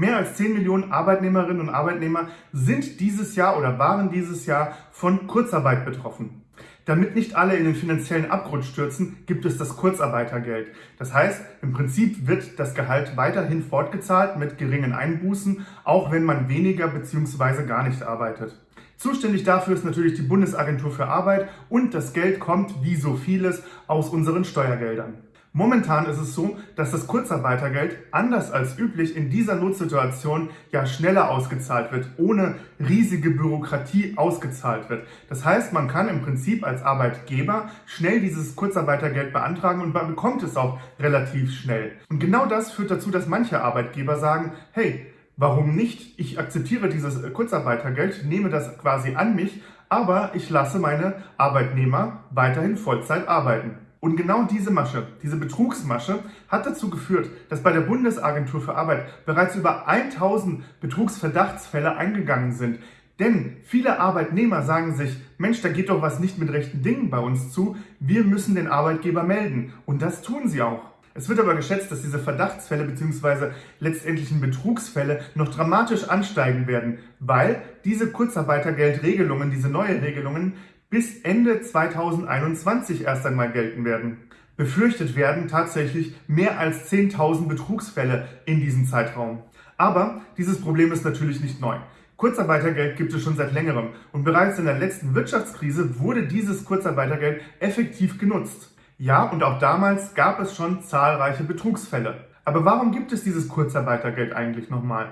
Mehr als 10 Millionen Arbeitnehmerinnen und Arbeitnehmer sind dieses Jahr oder waren dieses Jahr von Kurzarbeit betroffen. Damit nicht alle in den finanziellen Abgrund stürzen, gibt es das Kurzarbeitergeld. Das heißt, im Prinzip wird das Gehalt weiterhin fortgezahlt mit geringen Einbußen, auch wenn man weniger bzw. gar nicht arbeitet. Zuständig dafür ist natürlich die Bundesagentur für Arbeit und das Geld kommt, wie so vieles, aus unseren Steuergeldern. Momentan ist es so, dass das Kurzarbeitergeld anders als üblich in dieser Notsituation ja schneller ausgezahlt wird, ohne riesige Bürokratie ausgezahlt wird. Das heißt, man kann im Prinzip als Arbeitgeber schnell dieses Kurzarbeitergeld beantragen und man bekommt es auch relativ schnell. Und genau das führt dazu, dass manche Arbeitgeber sagen, hey, warum nicht? Ich akzeptiere dieses Kurzarbeitergeld, nehme das quasi an mich, aber ich lasse meine Arbeitnehmer weiterhin Vollzeit arbeiten. Und genau diese Masche, diese Betrugsmasche, hat dazu geführt, dass bei der Bundesagentur für Arbeit bereits über 1000 Betrugsverdachtsfälle eingegangen sind. Denn viele Arbeitnehmer sagen sich, Mensch, da geht doch was nicht mit rechten Dingen bei uns zu, wir müssen den Arbeitgeber melden. Und das tun sie auch. Es wird aber geschätzt, dass diese Verdachtsfälle bzw. letztendlichen Betrugsfälle noch dramatisch ansteigen werden, weil diese Kurzarbeitergeldregelungen, diese neue Regelungen bis Ende 2021 erst einmal gelten werden. Befürchtet werden tatsächlich mehr als 10.000 Betrugsfälle in diesem Zeitraum. Aber dieses Problem ist natürlich nicht neu. Kurzarbeitergeld gibt es schon seit längerem und bereits in der letzten Wirtschaftskrise wurde dieses Kurzarbeitergeld effektiv genutzt. Ja, und auch damals gab es schon zahlreiche Betrugsfälle. Aber warum gibt es dieses Kurzarbeitergeld eigentlich nochmal?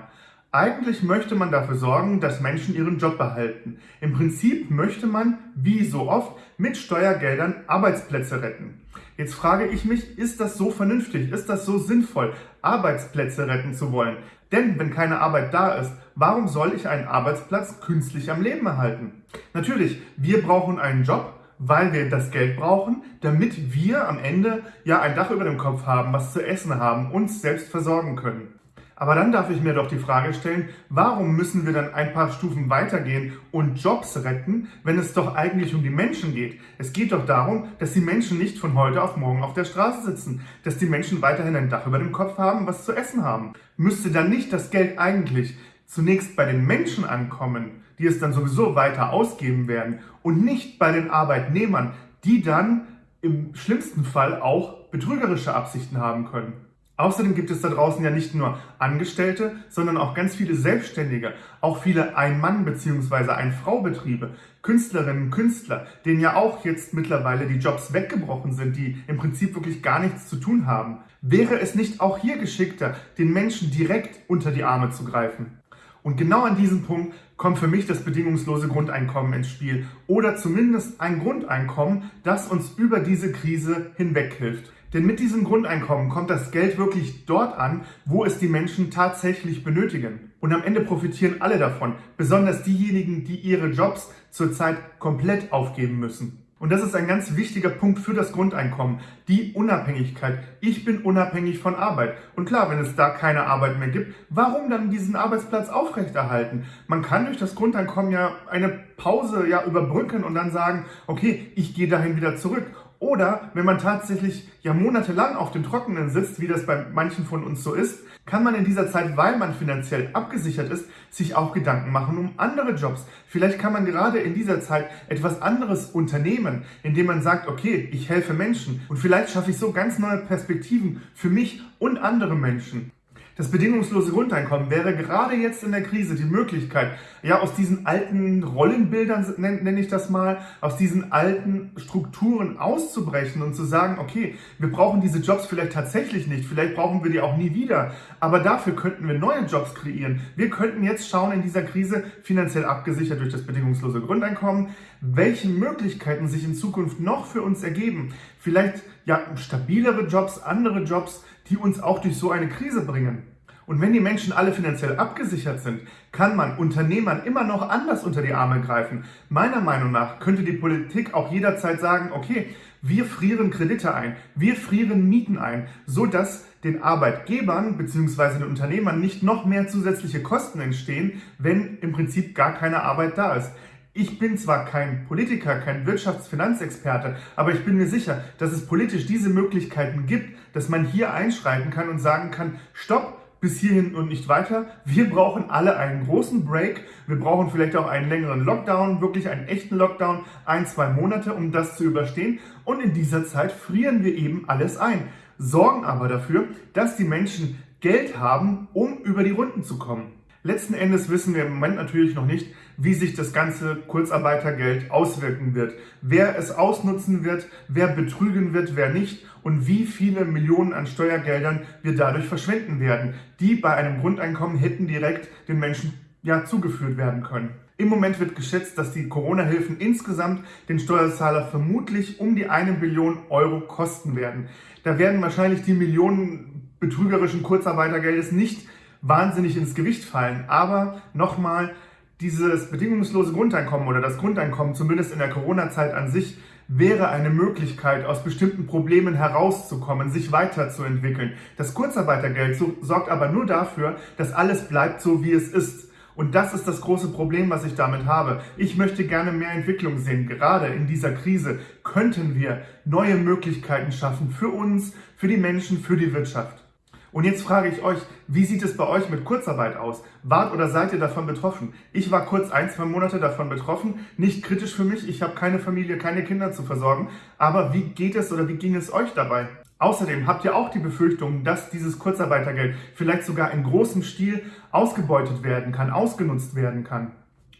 Eigentlich möchte man dafür sorgen, dass Menschen ihren Job behalten. Im Prinzip möchte man, wie so oft, mit Steuergeldern Arbeitsplätze retten. Jetzt frage ich mich, ist das so vernünftig, ist das so sinnvoll, Arbeitsplätze retten zu wollen? Denn wenn keine Arbeit da ist, warum soll ich einen Arbeitsplatz künstlich am Leben erhalten? Natürlich, wir brauchen einen Job, weil wir das Geld brauchen, damit wir am Ende ja ein Dach über dem Kopf haben, was zu essen haben, uns selbst versorgen können. Aber dann darf ich mir doch die Frage stellen, warum müssen wir dann ein paar Stufen weitergehen und Jobs retten, wenn es doch eigentlich um die Menschen geht? Es geht doch darum, dass die Menschen nicht von heute auf morgen auf der Straße sitzen, dass die Menschen weiterhin ein Dach über dem Kopf haben, was zu essen haben. Müsste dann nicht das Geld eigentlich zunächst bei den Menschen ankommen, die es dann sowieso weiter ausgeben werden und nicht bei den Arbeitnehmern, die dann im schlimmsten Fall auch betrügerische Absichten haben können? Außerdem gibt es da draußen ja nicht nur Angestellte, sondern auch ganz viele Selbstständige, auch viele Ein-Mann- bzw. Ein-Frau-Betriebe, Künstlerinnen, Künstler, denen ja auch jetzt mittlerweile die Jobs weggebrochen sind, die im Prinzip wirklich gar nichts zu tun haben. Wäre es nicht auch hier geschickter, den Menschen direkt unter die Arme zu greifen? Und genau an diesem Punkt kommt für mich das bedingungslose Grundeinkommen ins Spiel oder zumindest ein Grundeinkommen, das uns über diese Krise hinweg hilft. Denn mit diesem Grundeinkommen kommt das Geld wirklich dort an, wo es die Menschen tatsächlich benötigen. Und am Ende profitieren alle davon, besonders diejenigen, die ihre Jobs zurzeit komplett aufgeben müssen. Und das ist ein ganz wichtiger Punkt für das Grundeinkommen, die Unabhängigkeit. Ich bin unabhängig von Arbeit. Und klar, wenn es da keine Arbeit mehr gibt, warum dann diesen Arbeitsplatz aufrechterhalten? Man kann durch das Grundeinkommen ja eine Pause ja überbrücken und dann sagen, okay, ich gehe dahin wieder zurück. Oder wenn man tatsächlich ja monatelang auf dem Trockenen sitzt, wie das bei manchen von uns so ist, kann man in dieser Zeit, weil man finanziell abgesichert ist, sich auch Gedanken machen um andere Jobs. Vielleicht kann man gerade in dieser Zeit etwas anderes unternehmen, indem man sagt, okay, ich helfe Menschen und vielleicht schaffe ich so ganz neue Perspektiven für mich und andere Menschen. Das bedingungslose Grundeinkommen wäre gerade jetzt in der Krise die Möglichkeit, ja, aus diesen alten Rollenbildern, nenne ich das mal, aus diesen alten Strukturen auszubrechen und zu sagen, okay, wir brauchen diese Jobs vielleicht tatsächlich nicht, vielleicht brauchen wir die auch nie wieder, aber dafür könnten wir neue Jobs kreieren. Wir könnten jetzt schauen in dieser Krise, finanziell abgesichert durch das bedingungslose Grundeinkommen, welche Möglichkeiten sich in Zukunft noch für uns ergeben. Vielleicht ja stabilere Jobs, andere Jobs, die uns auch durch so eine Krise bringen. Und wenn die Menschen alle finanziell abgesichert sind, kann man Unternehmern immer noch anders unter die Arme greifen. Meiner Meinung nach könnte die Politik auch jederzeit sagen, okay, wir frieren Kredite ein, wir frieren Mieten ein, so dass den Arbeitgebern bzw. den Unternehmern nicht noch mehr zusätzliche Kosten entstehen, wenn im Prinzip gar keine Arbeit da ist. Ich bin zwar kein Politiker, kein Wirtschaftsfinanzexperte, aber ich bin mir sicher, dass es politisch diese Möglichkeiten gibt, dass man hier einschreiten kann und sagen kann, stopp, bis hierhin und nicht weiter. Wir brauchen alle einen großen Break. Wir brauchen vielleicht auch einen längeren Lockdown, wirklich einen echten Lockdown, ein, zwei Monate, um das zu überstehen. Und in dieser Zeit frieren wir eben alles ein, sorgen aber dafür, dass die Menschen Geld haben, um über die Runden zu kommen. Letzten Endes wissen wir im Moment natürlich noch nicht, wie sich das ganze Kurzarbeitergeld auswirken wird, wer es ausnutzen wird, wer betrügen wird, wer nicht und wie viele Millionen an Steuergeldern wir dadurch verschwenden werden, die bei einem Grundeinkommen hätten direkt den Menschen ja zugeführt werden können. Im Moment wird geschätzt, dass die Corona-Hilfen insgesamt den Steuerzahler vermutlich um die eine Billion Euro kosten werden. Da werden wahrscheinlich die Millionen betrügerischen Kurzarbeitergeldes nicht wahnsinnig ins Gewicht fallen. Aber nochmal, dieses bedingungslose Grundeinkommen oder das Grundeinkommen, zumindest in der Corona-Zeit an sich, wäre eine Möglichkeit, aus bestimmten Problemen herauszukommen, sich weiterzuentwickeln. Das Kurzarbeitergeld sorgt aber nur dafür, dass alles bleibt so, wie es ist. Und das ist das große Problem, was ich damit habe. Ich möchte gerne mehr Entwicklung sehen. Gerade in dieser Krise könnten wir neue Möglichkeiten schaffen für uns, für die Menschen, für die Wirtschaft. Und jetzt frage ich euch, wie sieht es bei euch mit Kurzarbeit aus? Wart oder seid ihr davon betroffen? Ich war kurz ein, zwei Monate davon betroffen. Nicht kritisch für mich, ich habe keine Familie, keine Kinder zu versorgen. Aber wie geht es oder wie ging es euch dabei? Außerdem habt ihr auch die Befürchtung, dass dieses Kurzarbeitergeld vielleicht sogar in großem Stil ausgebeutet werden kann, ausgenutzt werden kann.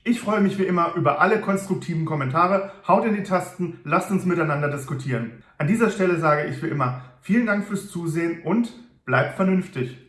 Ich freue mich wie immer über alle konstruktiven Kommentare. Haut in die Tasten, lasst uns miteinander diskutieren. An dieser Stelle sage ich wie immer vielen Dank fürs Zusehen und Bleibt vernünftig.